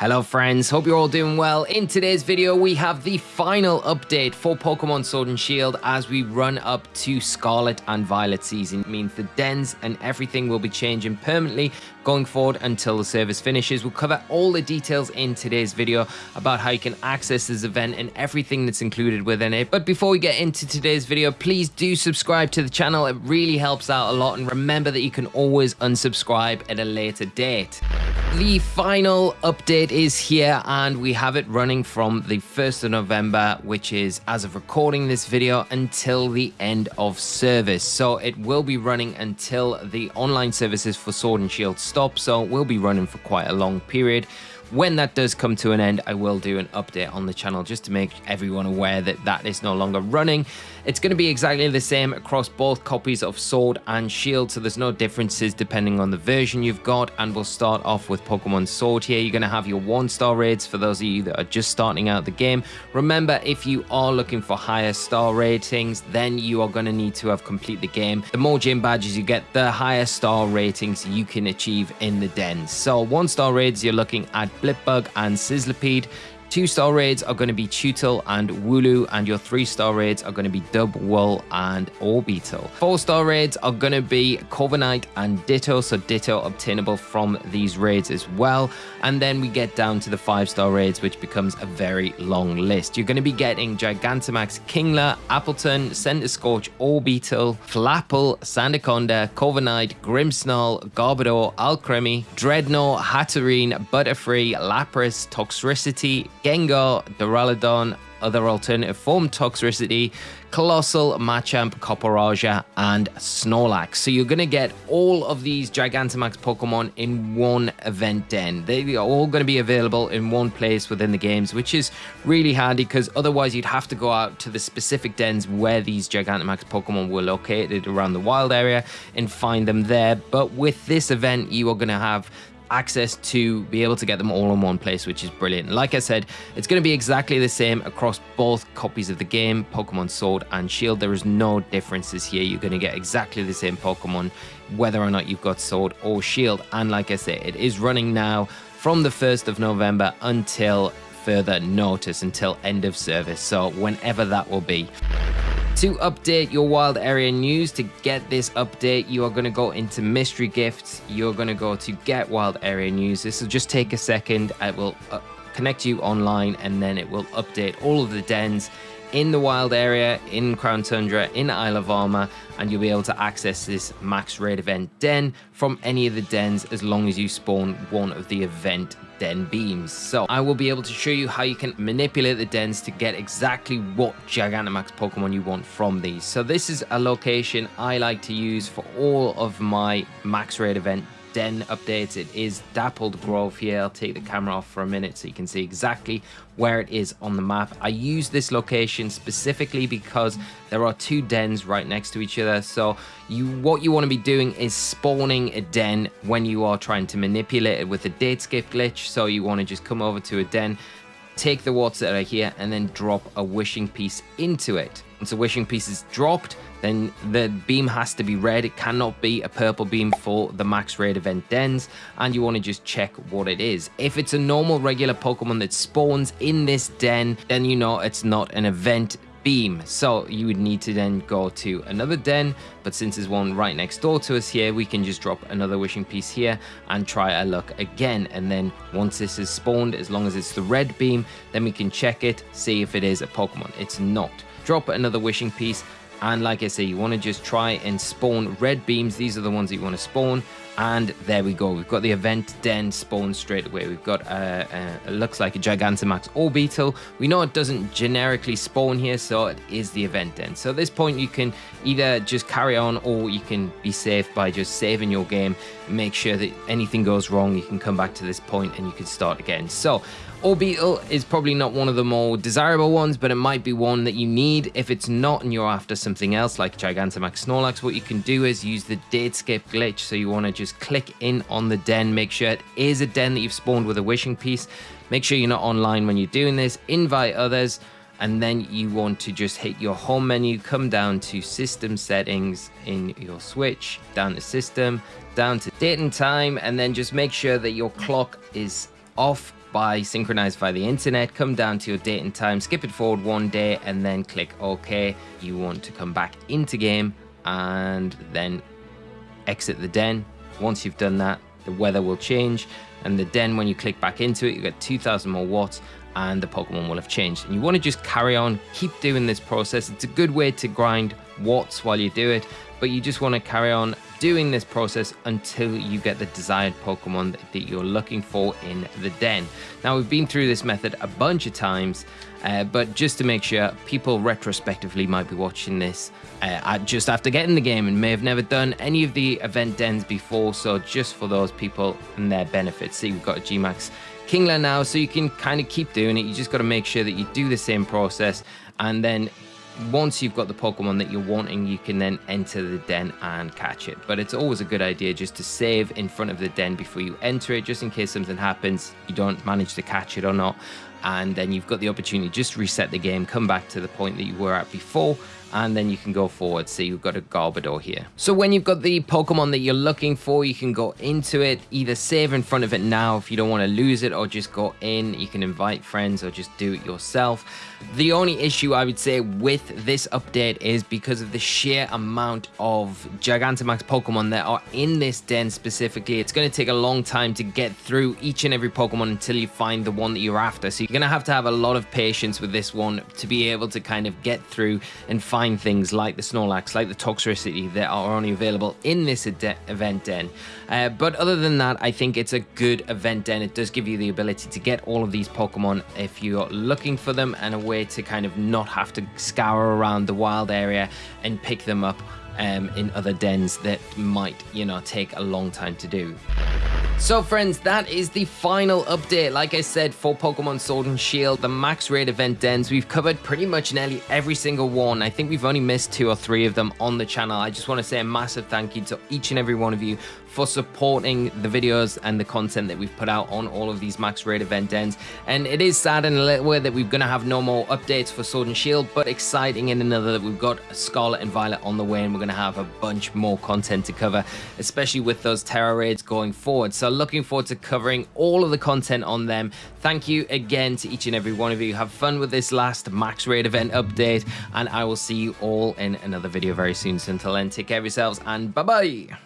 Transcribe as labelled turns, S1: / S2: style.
S1: Hello friends, hope you're all doing well. In today's video we have the final update for Pokemon Sword and Shield as we run up to Scarlet and Violet season. It means the dens and everything will be changing permanently going forward until the service finishes. We'll cover all the details in today's video about how you can access this event and everything that's included within it. But before we get into today's video, please do subscribe to the channel. It really helps out a lot and remember that you can always unsubscribe at a later date. The final update is here and we have it running from the 1st of November, which is as of recording this video until the end of service. So it will be running until the online services for Sword and Shield stop. So we'll be running for quite a long period. When that does come to an end, I will do an update on the channel just to make everyone aware that that is no longer running. It's going to be exactly the same across both copies of Sword and Shield, so there's no differences depending on the version you've got. And we'll start off with Pokemon Sword here. You're going to have your one-star raids for those of you that are just starting out the game. Remember, if you are looking for higher star ratings, then you are going to need to have complete the game. The more gym badges you get, the higher star ratings you can achieve in the dens. So one-star raids, you're looking at Blipbug and Sizzlipede. Two star raids are going to be Chewtle and Wooloo, and your three star raids are going to be Dubwool and Orbeetle. Four star raids are going to be Corviknight and Ditto, so Ditto obtainable from these raids as well. And then we get down to the five star raids, which becomes a very long list. You're going to be getting Gigantamax Kingler, Appletun, Scorch, Orbeetle, Flapple, Sandaconda, Corviknight, Grimmsnarl, Garbodor, Alcremie, Drednaw, Hatterene, Butterfree, Lapras, Toxtricity, Gengar, Duraludon, other alternative form Toxtricity, Coalossal, Machamp, Copperajah, and Snorlax. So you're going to get all of these Gigantamax Pokemon in one event den. They are all going to be available in one place within the games, which is really handy because otherwise you'd have to go out to the specific dens where these Gigantamax Pokemon were located around the wild area and find them there. But with this event, you are going to have access to be able to get them all in one place, which is brilliant. Like I said, it's going to be exactly the same across both copies of the game, Pokemon Sword and Shield. There is no differences here. You're going to get exactly the same Pokemon, whether or not you've got Sword or Shield. And like I say, it is running now from the 1st of November until further notice, until end of service. So whenever that will be. To update your wild area news, to get this update, you are going to go into mystery gifts. You're going to go to get wild area news. This will just take a second. I will uh, connect you online and then it will update all of the dens in the wild area, in Crown Tundra, in Isle of Armor, and you'll be able to access this max raid event den from any of the dens as long as you spawn one of the event den beams. So I will be able to show you how you can manipulate the dens to get exactly what Gigantamax Pokemon you want from these. So this is a location I like to use for all of my max raid event den updates. It is Dappled Grove here. I'll take the camera off for a minute so you can see exactly where it is on the map. I use this location specifically because there are two dens right next to each other. So you, what you want to be doing is spawning a den when you are trying to manipulate it with a date skip glitch. So you want to just come over to a den, take the water that are here and then drop a wishing piece into it. Once a wishing piece is dropped, then the beam has to be red. It cannot be a purple beam for the max raid event dens, and you want to just check what it is. If it's a normal regular Pokemon that spawns in this den, then you know it's not an event beam. So you would need to then go to another den, but since there's one right next door to us here, we can just drop another wishing piece here and try our luck again. And then once this is spawned, as long as it's the red beam, then we can check it, see if it is a Pokemon. It's not. Drop another wishing piece and like I say, you want to just try and spawn red beams. These are the ones that you want to spawn. And there we go. We've got the event den spawn straight away. We've got, a, uh, it looks like a Gigantamax Orbeetle. We know it doesn't generically spawn here, so it is the event den. So at this point, you can either just carry on or you can be safe by just saving your game. Make sure that anything goes wrong, you can come back to this point and you can start again. So Orbeetle is probably not one of the more desirable ones, but it might be one that you need. If it's not and you're after something else like Gigantamax Snorlax, what you can do is use the date skip glitch. So you want to just click in on the den, make sure it is a den that you've spawned with a wishing piece. Make sure you're not online when you're doing this, invite others, and then you want to just hit your home menu, come down to system settings in your Switch, down to system, down to date and time, and then just make sure that your clock is off by synchronized via the internet, come down to your date and time, skip it forward one day, and then click OK. You want to come back into game and then exit the den. Once you've done that, the weather will change and the den when you click back into it you get 2000 more watts and the Pokemon will have changed. And you want to just carry on, keep doing this process. It's a good way to grind watts while you do it, but you just want to carry on doing this process until you get the desired Pokemon that you're looking for in the den. Now we've been through this method a bunch of times, uh, but just to make sure people retrospectively might be watching this uh, just after getting the game and may have never done any of the event dens before. So just for those people and their benefits. See, we've got a Gmax Kingler now, so you can kind of keep doing it. You just got to make sure that you do the same process and then once you've got the Pokemon that you're wanting, you can then enter the den and catch it. But it's always a good idea just to save in front of the den before you enter it, just in case something happens, you don't manage to catch it or not. And then you've got the opportunity just reset the game, come back to the point that you were at before, and then you can go forward. So you've got a Garbodor here. So when you've got the Pokemon that you're looking for, you can go into it, either save in front of it now if you don't want to lose it, or just go in. You can invite friends or just do it yourself. The only issue I would say with this update is because of the sheer amount of Gigantamax Pokemon that are in this den specifically, it's going to take a long time to get through each and every Pokemon until you find the one that you're after. So you're going to have to have a lot of patience with this one to be able to kind of get through and find things like the Snorlax, like the Toxtricity that are only available in this event den. Uh, but other than that, I think it's a good event den. It does give you the ability to get all of these Pokemon if you're looking for them and a way to kind of not have to scour around the wild area and pick them up um, in other dens that might, you know, take a long time to do. So friends, that is the final update. Like I said, for Pokemon Sword and Shield, the max raid event dens, we've covered pretty much nearly every single one. I think we've only missed two or three of them on the channel. I just want to say a massive thank you to each and every one of you for supporting the videos and the content that we've put out on all of these max raid event ends. And it is sad in a little way that we're going to have no more updates for Sword and Shield, but exciting in another that we've got Scarlet and Violet on the way and we're going to have a bunch more content to cover, especially with those Tera raids going forward. So looking forward to covering all of the content on them. Thank you again to each and every one of you. Have fun with this last max raid event update and I will see you all in another video very soon. So until then, take care of yourselves and bye-bye.